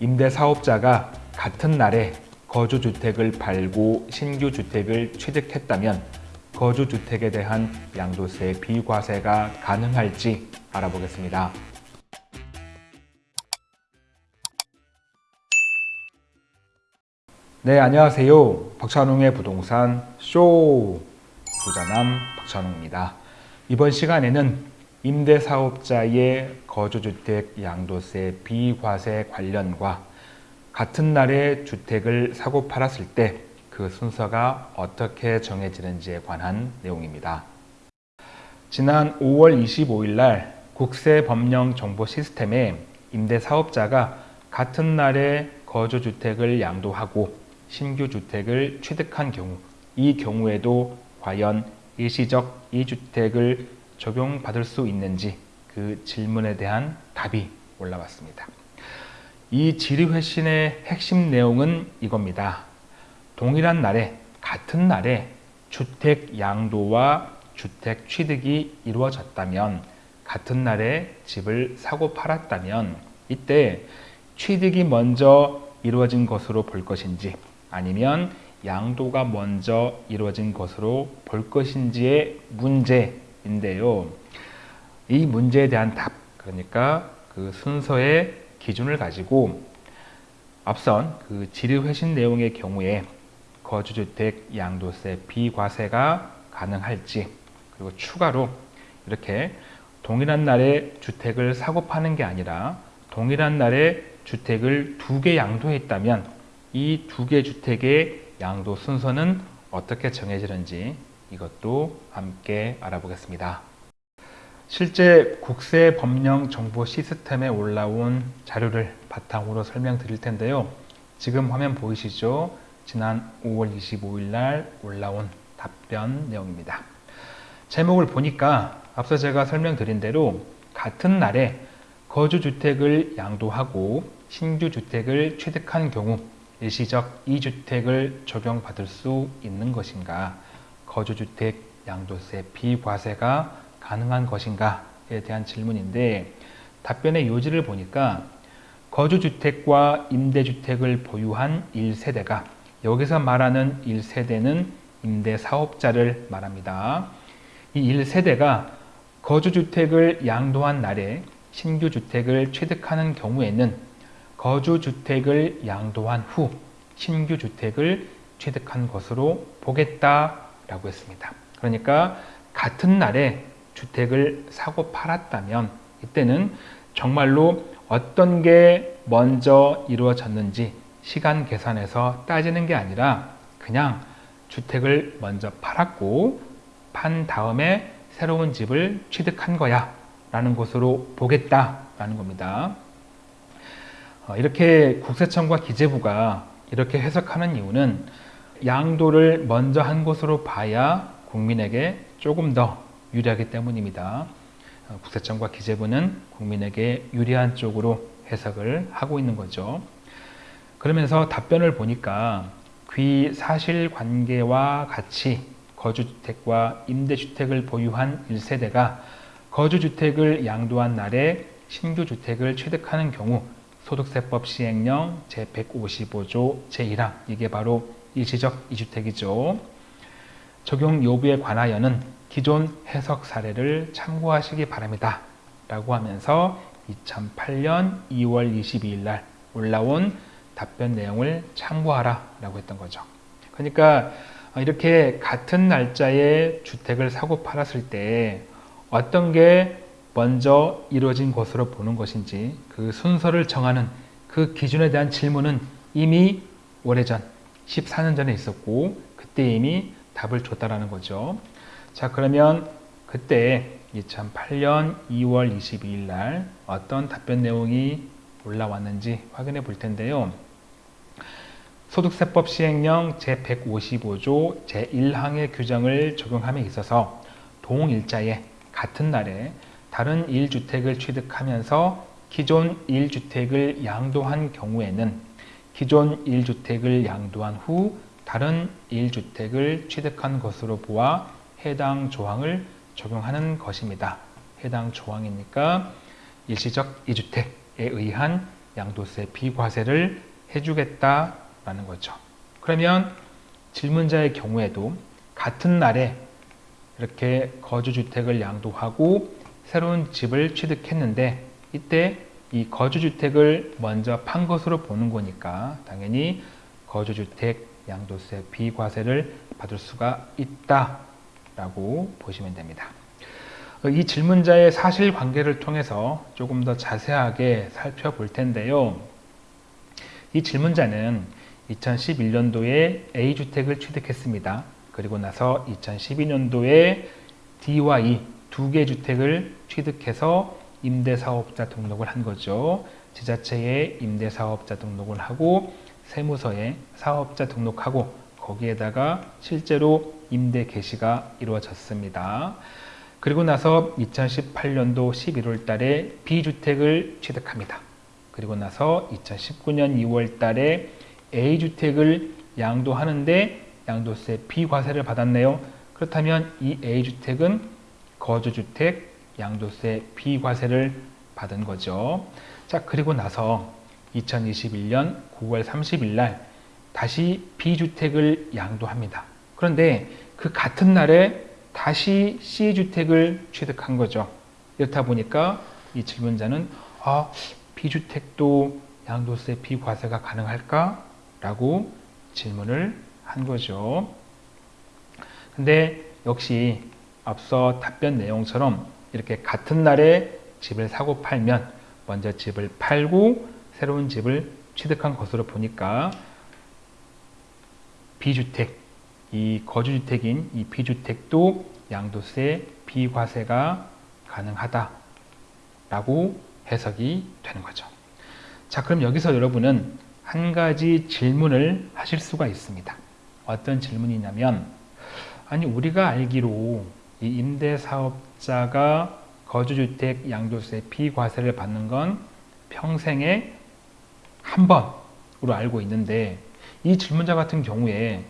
임대사업자가 같은 날에 거주주택을 팔고 신규 주택을 취득했다면 거주주택에 대한 양도세 비과세가 가능할지 알아보겠습니다. 네, 안녕하세요. 박찬웅의 부동산 쇼 부자남 박찬웅입니다. 이번 시간에는 임대사업자의 거주주택 양도세 비과세 관련과 같은 날에 주택을 사고 팔았을 때 그 순서가 어떻게 정해지는지에 관한 내용입니다. 지난 5월 25일 날 국세법령 정보 시스템에 임대사업자가 같은 날에 거주주택을 양도하고 신규 주택을 취득한 경우 이 경우에도 과연 일시적 이주택을 적용받을 수 있는지 그 질문에 대한 답이 올라왔습니다. 이 질의회신의 핵심 내용은 이겁니다. 동일한 날에 같은 날에 주택 양도와 주택 취득이 이루어졌다면 같은 날에 집을 사고 팔았다면 이때 취득이 먼저 이루어진 것으로 볼 것인지 아니면 양도가 먼저 이루어진 것으로 볼 것인지의 문제 인데요. 이 문제에 대한 답, 그러니까 그 순서의 기준을 가지고 앞선 그 질의회신 내용의 경우에 거주주택 양도세 비과세가 가능할지 그리고 추가로 이렇게 동일한 날에 주택을 사고 파는 게 아니라 동일한 날에 주택을 두 개 양도했다면 이 두 개 주택의 양도 순서는 어떻게 정해지는지 이것도 함께 알아보겠습니다. 실제 국세법령정보 시스템에 올라온 자료를 바탕으로 설명드릴 텐데요. 지금 화면 보이시죠? 지난 5월 25일 날 올라온 답변 내용입니다. 제목을 보니까 앞서 제가 설명드린 대로 같은 날에 거주주택을 양도하고 신규 주택을 취득한 경우 일시적 2주택을 적용받을 수 있는 것인가 거주주택 양도세 비과세가 가능한 것인가에 대한 질문인데 답변의 요지를 보니까 거주주택과 임대주택을 보유한 1세대가 여기서 말하는 1세대는 임대사업자를 말합니다. 이 1세대가 거주주택을 양도한 날에 신규 주택을 취득하는 경우에는 거주주택을 양도한 후 신규 주택을 취득한 것으로 보겠다 라고 했습니다. 그러니까 같은 날에 주택을 사고 팔았다면 이때는 정말로 어떤 게 먼저 이루어졌는지 시간 계산해서 따지는 게 아니라 그냥 주택을 먼저 팔았고 판 다음에 새로운 집을 취득한 거야 라는 것으로 보겠다라는 겁니다. 어, 이렇게 국세청과 기재부가 이렇게 해석하는 이유는 양도를 먼저 한 것으로 봐야 국민에게 조금 더 유리하기 때문입니다. 어, 국세청과 기재부는 국민에게 유리한 쪽으로 해석을 하고 있는 거죠. 그러면서 답변을 보니까 귀 사실관계와 같이 거주주택과 임대주택을 보유한 1세대가 거주주택을 양도한 날에 신규주택을 취득하는 경우 소득세법 시행령 제155조 제1항 이게 바로 일시적 이주택이죠. 적용 여부에 관하여는 기존 해석 사례를 참고하시기 바랍니다. 라고 하면서 2008년 2월 22일 날 올라온 답변 내용을 참고하라 라고 했던 거죠. 그러니까 이렇게 같은 날짜에 주택을 사고 팔았을 때 어떤 게 먼저 이루어진 것으로 보는 것인지 그 순서를 정하는 그 기준에 대한 질문은 이미 오래전 14년 전에 있었고 그때 이미 답을 줬다라는 거죠. 자 그러면 그때 2008년 2월 22일 날 어떤 답변 내용이 올라왔는지 확인해 볼 텐데요. 소득세법 시행령 제155조 제1항의 규정을 적용함에 있어서 동일자에 같은 날에 다른 1주택을 취득하면서 기존 1주택을 양도한 경우에는 기존 1주택을 양도한 후 다른 1주택을 취득한 것으로 보아 해당 조항을 적용하는 것입니다. 해당 조항이니까 일시적 2주택에 의한 양도세 비과세를 해주겠다라는 거죠. 그러면 질문자의 경우에도 같은 날에 이렇게 거주주택을 양도하고 새로운 집을 취득했는데 이때 이 거주주택을 먼저 판 것으로 보는 거니까 당연히 거주주택 양도세 비과세를 받을 수가 있다라고 보시면 됩니다. 이 질문자의 사실관계를 통해서 조금 더 자세하게 살펴볼 텐데요. 이 질문자는 2011년도에 A주택을 취득했습니다. 그리고 나서 2012년도에 D와 E 두 개 주택을 취득해서 임대사업자 등록을 한 거죠. 지자체에 임대사업자 등록을 하고 세무서에 사업자 등록하고 거기에다가 실제로 임대 개시가 이루어졌습니다. 그리고 나서 2018년도 11월 달에 B주택을 취득합니다. 그리고 나서 2019년 2월 달에 A주택을 양도하는데 양도세 비과세를 받았네요. 그렇다면 이 A주택은 거주주택 양도세 비과세를 받은 거죠. 자, 그리고 나서 2021년 9월 30일 날 다시 B주택을 양도합니다. 그런데 그 같은 날에 다시 C주택을 취득한 거죠. 이렇다 보니까 이 질문자는 아, B주택도 양도세 비과세가 가능할까? 라고 질문을 한 거죠. 근데 역시 앞서 답변 내용처럼 이렇게 같은 날에 집을 사고 팔면 먼저 집을 팔고 새로운 집을 취득한 것으로 보니까 비주택, 이 거주주택인 이 비주택도 양도세 비과세가 가능하다라고 해석이 되는 거죠. 자, 그럼 여기서 여러분은 한 가지 질문을 하실 수가 있습니다. 어떤 질문이냐면, 아니, 우리가 알기로 이 임대사업 자가 거주주택 양도세 비과세를 받는 건 평생에 한 번으로 알고 있는데, 이 질문자 같은 경우에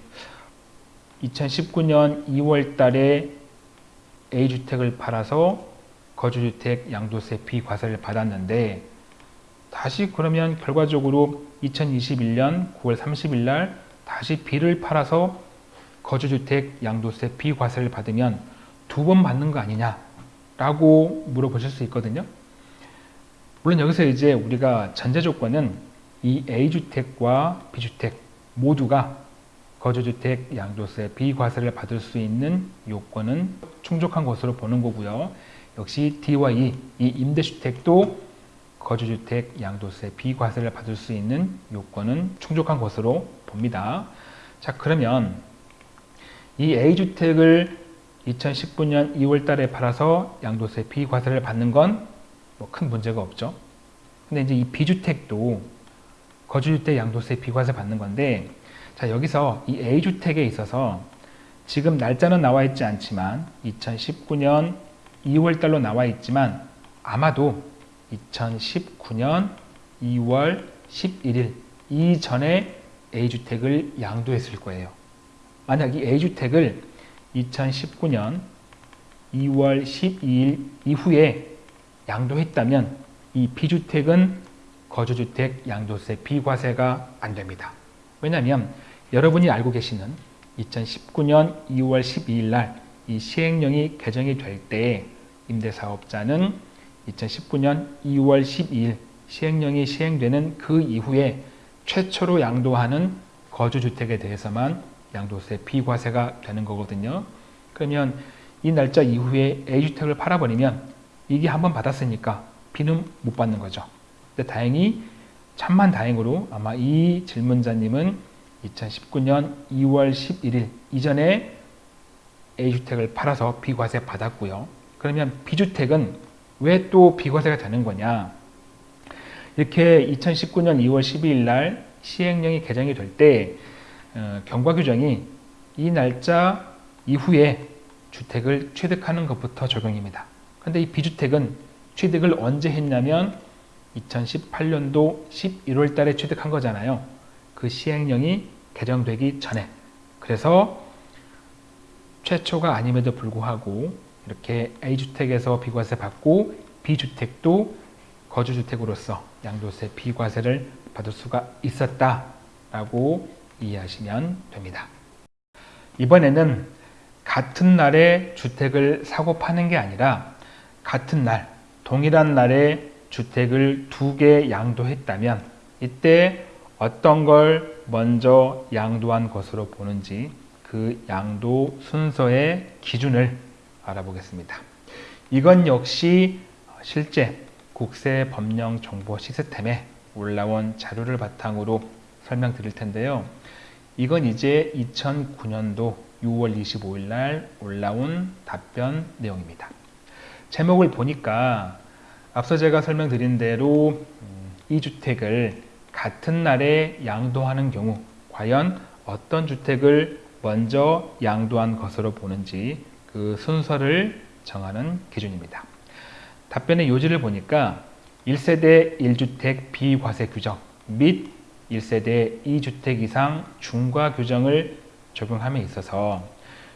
2019년 2월 달에 A주택을 팔아서 거주주택 양도세 비과세를 받았는데 다시 그러면 결과적으로 2021년 9월 30일 날 다시 B를 팔아서 거주주택 양도세 비과세를 받으면 두 번 받는 거 아니냐 라고 물어보실 수 있거든요 물론 여기서 이제 우리가 전제 조건은 이 A주택과 B주택 모두가 거주주택 양도세 비과세를 받을 수 있는 요건은 충족한 것으로 보는 거고요 역시 D와 E, 이 임대주택도 거주주택 양도세 비과세를 받을 수 있는 요건은 충족한 것으로 봅니다. 자 그러면 이 A주택을 2019년 2월 달에 팔아서 양도세 비과세를 받는 건 뭐 큰 문제가 없죠. 근데 이제 이 B주택도 거주주택 양도세 비과세 받는 건데 자 여기서 이 A주택에 있어서 지금 날짜는 나와 있지 않지만 2019년 2월 달로 나와 있지만 아마도 2019년 2월 11일 이전에 A주택을 양도했을 거예요. 만약 이 A주택을 2019년 2월 12일 이후에 양도했다면 이 B주택은 거주주택 양도세 비과세가 안 됩니다. 왜냐하면 여러분이 알고 계시는 2019년 2월 12일 날 이 시행령이 개정이 될때 임대사업자는 2019년 2월 12일 시행령이 시행되는 그 이후에 최초로 양도하는 거주주택에 대해서만 양도세 비과세가 되는 거거든요. 그러면 이 날짜 이후에 A주택을 팔아버리면 이게 한번 받았으니까 B는 못 받는 거죠. 근데 다행히 참만 다행으로 아마 이 질문자님은 2019년 2월 11일 이전에 A주택을 팔아서 비과세 받았고요. 그러면 B주택은 왜 또 비과세가 되는 거냐? 이렇게 2019년 2월 12일 날 시행령이 개정이 될때 어, 경과 규정이 이 날짜 이후에 주택을 취득하는 것부터 적용입니다. 그런데 이 비주택은 취득을 언제 했냐면 2018년도 11월 달에 취득한 거잖아요. 그 시행령이 개정되기 전에. 그래서 최초가 아님에도 불구하고 이렇게 A주택에서 비과세 받고 B주택도 거주주택으로서 양도세 비과세를 받을 수가 있었다라고 이해하시면 됩니다. 이번에는 같은 날에 주택을 사고 파는 게 아니라 같은 날, 동일한 날에 주택을 두 개 양도했다면 이때 어떤 걸 먼저 양도한 것으로 보는지 그 양도 순서의 기준을 알아보겠습니다. 이건 역시 실제 국세법령 정보 시스템에 올라온 자료를 바탕으로 설명드릴 텐데요. 이건 이제 2009년도 6월 25일 날 올라온 답변 내용입니다. 제목을 보니까 앞서 제가 설명드린 대로 음, 이 주택을 같은 날에 양도하는 경우 과연 어떤 주택을 먼저 양도한 것으로 보는지 그 순서를 정하는 기준입니다. 답변의 요지를 보니까 1세대 1주택 비과세 규정 및 1세대 2주택 이상 중과 규정을 적용함에 있어서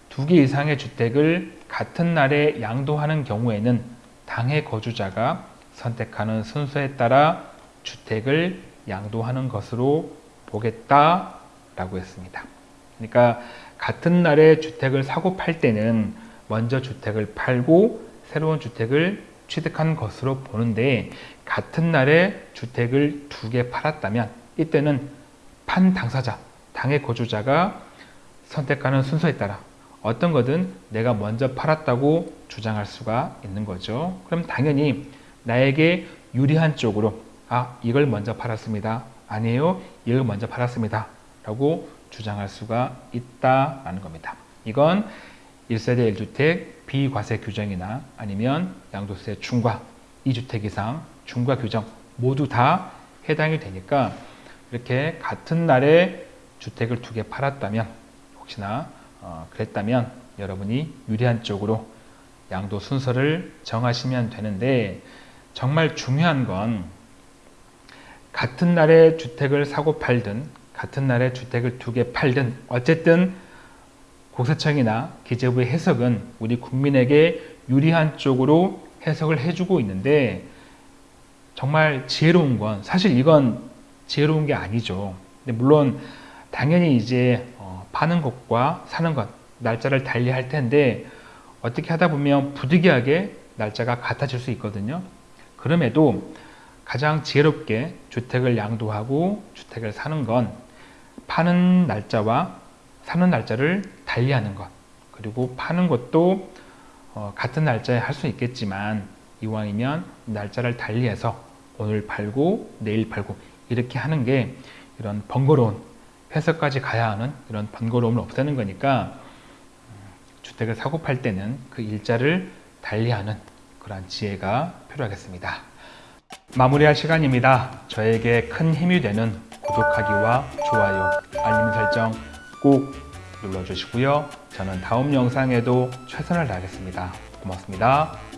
두 개 이상의 주택을 같은 날에 양도하는 경우에는 당해 거주자가 선택하는 순서에 따라 주택을 양도하는 것으로 보겠다라고 했습니다. 그러니까 같은 날에 주택을 사고 팔 때는 먼저 주택을 팔고 새로운 주택을 취득한 것으로 보는데 같은 날에 주택을 두 개 팔았다면 이때는 판 당사자, 당의 거주자가 선택하는 순서에 따라 어떤 거든 내가 먼저 팔았다고 주장할 수가 있는 거죠. 그럼 당연히 나에게 유리한 쪽으로 아 이걸 먼저 팔았습니다. 아니에요. 이걸 먼저 팔았습니다. 라고 주장할 수가 있다라는 겁니다. 이건 1세대 1주택 비과세 규정이나 아니면 양도세 중과 2주택 이상 중과 규정 모두 다 해당이 되니까 이렇게 같은 날에 주택을 두 개 팔았다면 혹시나 어, 그랬다면 여러분이 유리한 쪽으로 양도 순서를 정하시면 되는데 정말 중요한 건 같은 날에 주택을 사고 팔든 같은 날에 주택을 두 개 팔든 어쨌든 국세청이나 기재부의 해석은 우리 국민에게 유리한 쪽으로 해석을 해주고 있는데 정말 지혜로운 건 사실 이건 지혜로운 게 아니죠. 근데 물론 당연히 이제 어, 파는 것과 사는 것 날짜를 달리 할 텐데 어떻게 하다 보면 부득이하게 날짜가 같아질 수 있거든요. 그럼에도 가장 지혜롭게 주택을 양도하고 주택을 사는 건 파는 날짜와 사는 날짜를 달리하는 것 그리고 파는 것도 어, 같은 날짜에 할 수 있겠지만 이왕이면 날짜를 달리해서 오늘 팔고 내일 팔고 이렇게 하는 게 이런 번거로운 회사까지 가야 하는 이런 번거로움을 없애는 거니까 주택을 사고 팔 때는 그 일자를 달리하는 그러한 지혜가 필요하겠습니다. 마무리할 시간입니다. 저에게 큰 힘이 되는 구독하기와 좋아요, 알림 설정 꼭 눌러주시고요. 저는 다음 영상에도 최선을 다하겠습니다. 고맙습니다.